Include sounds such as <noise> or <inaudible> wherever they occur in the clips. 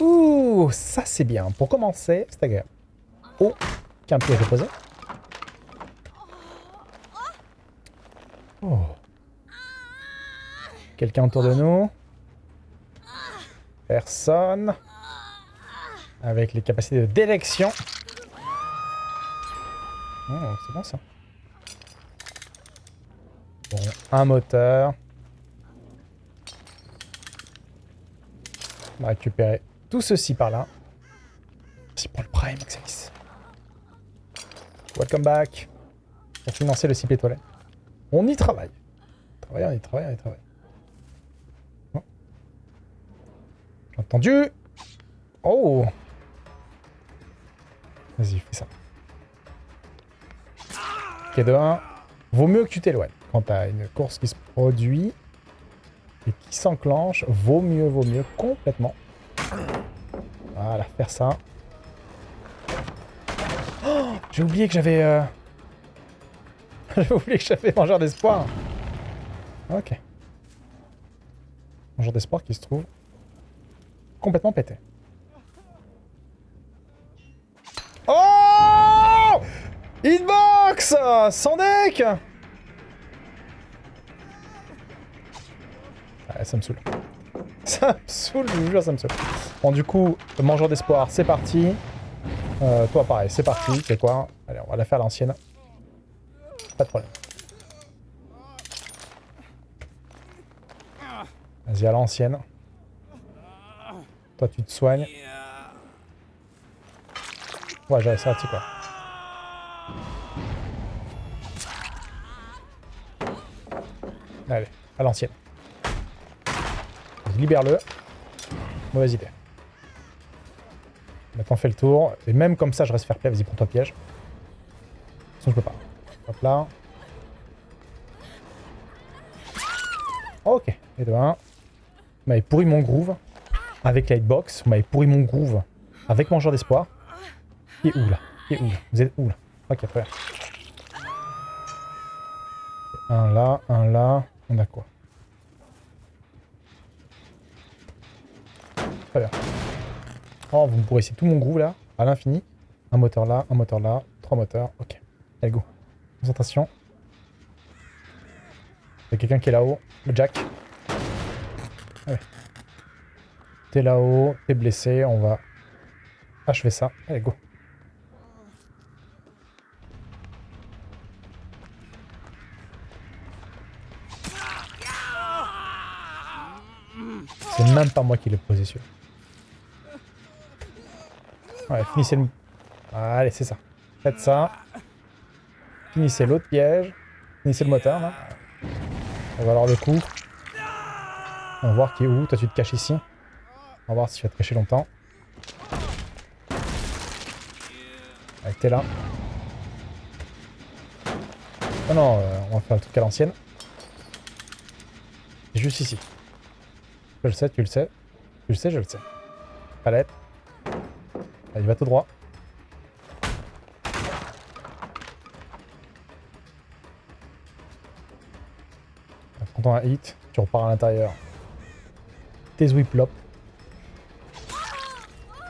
Ouh, ça c'est bien. Pour commencer, c'est agréable. Oh, qu'un piège posé. Oh. Quelqu'un autour de nous Personne. Avec les capacités de détection. Oh, c'est bon ça. Bon, un moteur. On va récupérer tout ceci par là. Merci pour le prime, Axelis. Welcome back. Pour financer le cycle étoilé. On y travaille. On y travaille, on y travaille, on y travaille. Oh. J'ai entendu. Oh Vas-y, fais ça. De 1. Vaut mieux que tu t'éloignes. Quand t'as une course qui se produit et qui s'enclenche, vaut mieux, vaut mieux, complètement. Voilà, faire ça. Oh, J'ai oublié que j'avais... Euh... <laughs> J'ai oublié que j'avais mangeur d'espoir. Ok. Mangeur d'espoir qui se trouve complètement pété. Hitbox Sans deck ah, Ça me saoule. <laughs> Ça me saoule, je vous jure, ça me saoule. Bon, du coup, mangeur d'espoir, c'est parti. Euh, toi, pareil, c'est parti. C'est quoi? Allez, on va la faire l'ancienne. Pas de problème. Vas-y, à l'ancienne. Toi, tu te soignes. Ouais, j'ai réussi à quoi. Allez, à l'ancienne. Libère-le. Mauvaise idée. Maintenant, on fait le tour. Et même comme ça, je reste faire play. Vas-y, prends-toi piège. Sinon, je peux pas. Hop là. Ok. Et de 1. Vous m'avez pourri mon groove avec la hitbox. Vous m'avez pourri mon groove avec mon genre d'espoir. Qui est où là? Qui est où là? Vous êtes où là? Ok, très bien. Un là, un là. On a quoi Très bien. Oh, vous me pourrissez tout mon groove là, à l'infini. Un moteur là, un moteur là, trois moteurs. Ok. Allez, go. Concentration. Il y a quelqu'un qui est là-haut. Le Jack. Allez. T'es là-haut, t'es blessé, on va achever ça. Allez, go. Même pas moi qui l'ai posé celui Ouais, finissez le... Allez, c'est ça. Faites ça. Finissez l'autre piège. Finissez le moteur, là. On va avoir le coup. On va voir qui est où. Toi, tu te caches ici. On va voir si tu vas te cacher longtemps. Allez, t'es là. Oh non, euh, on va faire le truc à l'ancienne. Juste ici. Je le sais, tu le sais. Tu le sais, je le sais. Palette. Allez, va tout droit. Prends un hit, tu repars à l'intérieur. Tes whiplop.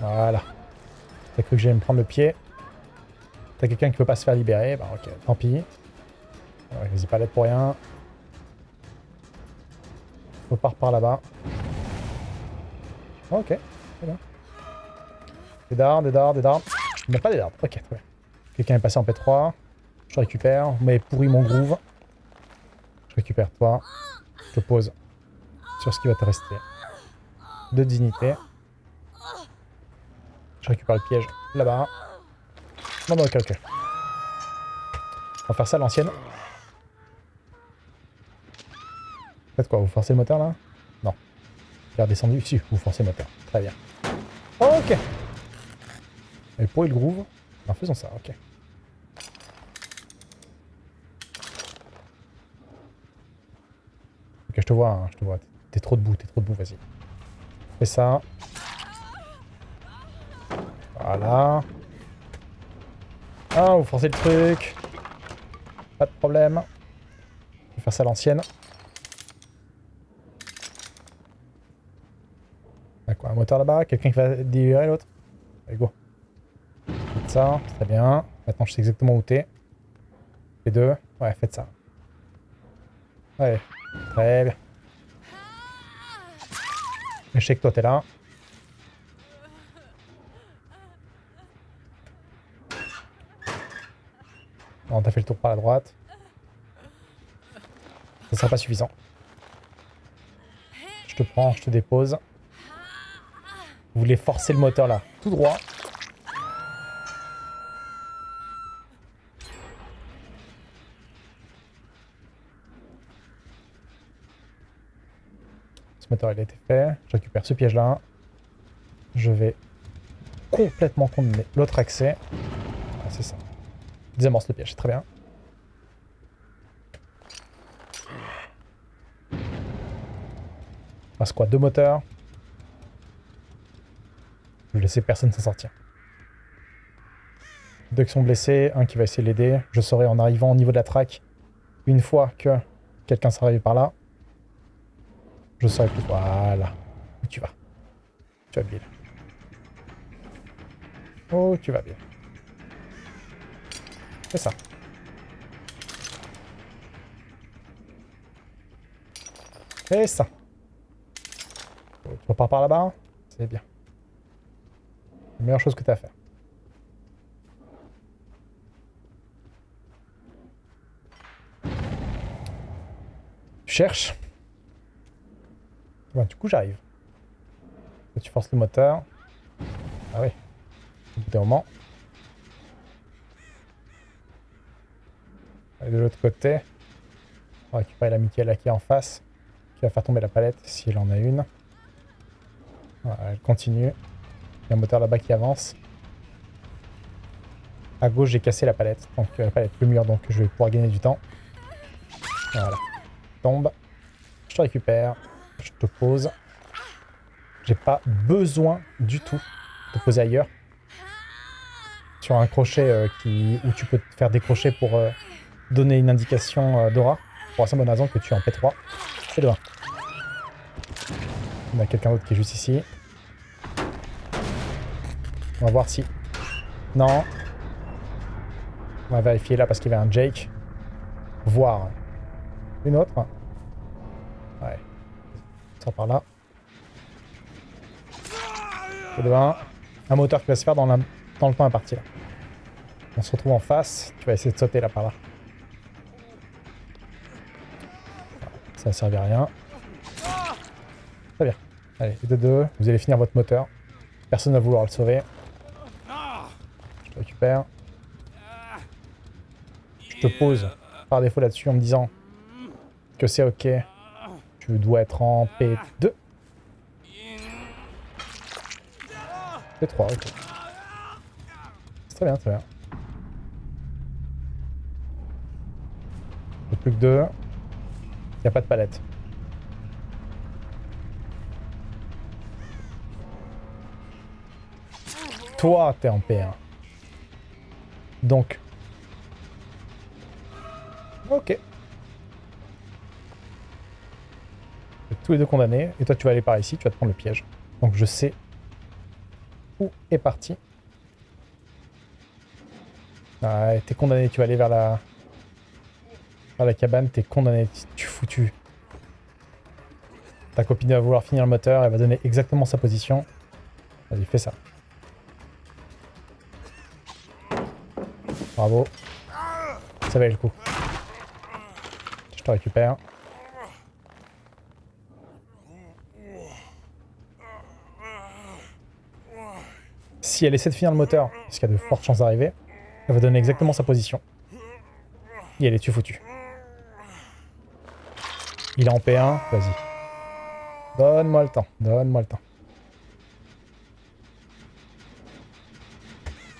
Voilà. T'as cru que j'allais me prendre le pied. T'as quelqu'un qui peut pas se faire libérer. Bah ok, tant pis. Vas-y, palette pour rien. Repars par là-bas. Ok, très bien. Des dards, des dards, des dards. Il n'y a pas des dards. Ok, ouais. Quelqu'un est passé en P3. Je récupère. Vous m'avez pourri mon groove. Je récupère toi. Je te pose sur ce qui va te rester. De dignité. Je récupère le piège là-bas. Non, non, ok, ok. On va faire ça à l'ancienne. Faites quoi Vous forcez le moteur là? Est redescendu ici. Vous forcez le moteur. Très bien. Ok. Et pour le groove En faisant ça, ok. Ok, je te vois, hein, je te vois. T'es trop debout, t'es trop debout, vas-y. Fais ça. Voilà. Ah, vous forcez le truc. Pas de problème. Je vais faire ça à l'ancienne. D'accord, un moteur là-bas. Quelqu'un qui va délivrer l'autre. Allez, go. Faites ça, très bien. Maintenant, je sais exactement où t'es. Les deux. Ouais, faites ça. Ouais, très bien. Je sais que toi, t'es là. Bon, t'as fait le tour par la droite. Ça sera pas suffisant. Je te prends, je te dépose. Vous voulez forcer le moteur là, tout droit. Ce moteur il a été fait. Je récupère ce piège là. Je vais complètement condamner l'autre accès. Ah, c'est ça. Désamorce le piège, très bien. Passe quoi Deux moteurs. Je vais laisser personne s'en sortir. Deux qui sont blessés, un qui va essayer de l'aider. Je saurai en arrivant au niveau de la track, une fois que quelqu'un sera arrivé par là, je saurai plus. Voilà. Où tu vas? Tu vas bien. Oh, tu vas bien. C'est ça. C'est ça. Tu repars par là-bas? C'est bien. La meilleure chose que tu as à faire. Tu cherches. Du coup, j'arrive. Tu forces le moteur. Ah oui. D'un moment. Et de l'autre côté, on va récupérer l'amitié là qui est en face, qui va faire tomber la palette s'il en a une. Voilà, elle continue. Il y a un moteur là-bas qui avance. À gauche, j'ai cassé la palette, donc euh, la palette plus mûre, donc je vais pouvoir gagner du temps. Voilà. Tombe. Je te récupère. Je te pose. J'ai pas besoin du tout de poser ailleurs. Sur un crochet euh, qui, où tu peux te faire décrocher pour euh, donner une indication d'aura. Pour la simple bonne raison que tu es en P3. C'est de 1. On a quelqu'un d'autre qui est juste ici. On va voir si... Non. On va vérifier là parce qu'il y avait un Jake. Voir. Une autre. Ouais. Ça par là. 1. Un moteur qui va se faire dans, le temps imparti là. On se retrouve en face. Tu vas essayer de sauter là par là. Ça ne servait à rien. Très bien. Allez, les deux, deux, vous allez finir votre moteur. Personne ne va vouloir le sauver. Je te pose par défaut là-dessus en me disant que c'est ok. Tu dois être en P2. P3, ok. Très bien, très bien. Plus que deux. Il n'y a pas de palette. Toi, t'es en P1. Donc. Ok. Tous les deux condamnés. Et toi, tu vas aller par ici, tu vas te prendre le piège. Donc je sais où est parti. Ah, t'es condamné, tu vas aller vers la... vers la cabane, t'es condamné, tu foutu. Ta copine va vouloir finir le moteur, elle va donner exactement sa position. Vas-y, fais ça. Bravo. Ça valait le coup. Je te récupère. Si elle essaie de finir le moteur, parce qu'il y a de fortes chances d'arriver, elle va donner exactement sa position. Et elle est tu foutu. Il est en P1, vas-y. Donne-moi le temps, donne-moi le temps.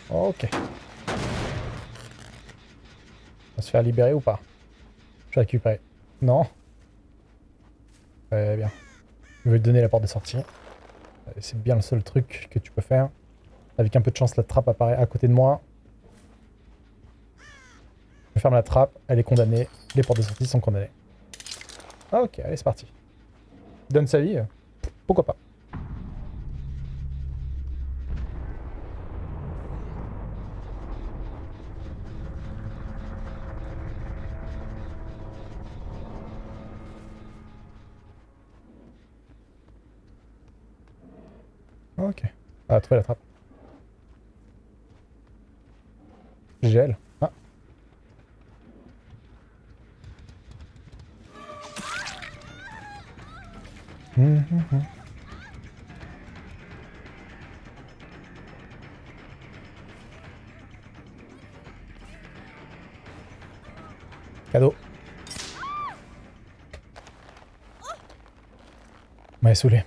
Ok. Va se faire libérer ou pas? Je vais récupérer. Non? Très bien. Je vais te donner la porte de sortie. C'est bien le seul truc que tu peux faire. Avec un peu de chance, la trappe apparaît à côté de moi. Je ferme la trappe, elle est condamnée. Les portes de sortie sont condamnées. Ok, allez, c'est parti. Donne sa vie, euh, pourquoi pas? Ok. Ah, trouvé la trappe. Gel. Ah. Hum, hum. Cadeau. Ouais, saoulé.